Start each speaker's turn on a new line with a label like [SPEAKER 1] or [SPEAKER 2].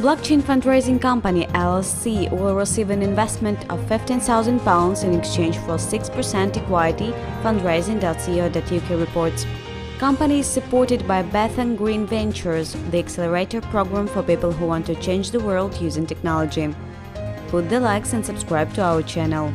[SPEAKER 1] Blockchain fundraising company LLC will receive an investment of £15,000 in exchange for 6% equity, fundraising.co.uk reports. Company is supported by Bethnal Green Ventures, the accelerator program for people who want to change the world using technology. Put the likes and subscribe to our channel.